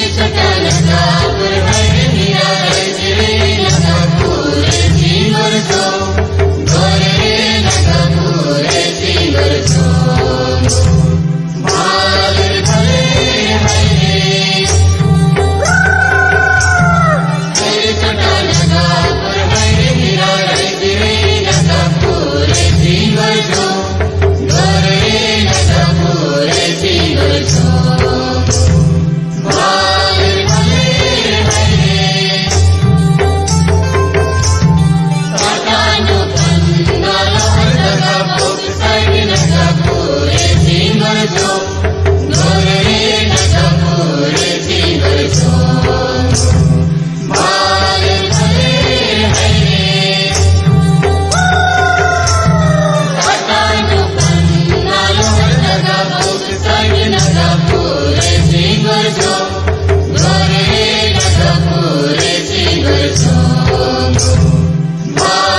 سكن اسلام गोरिये गजपुरे दिगल्जो माले मले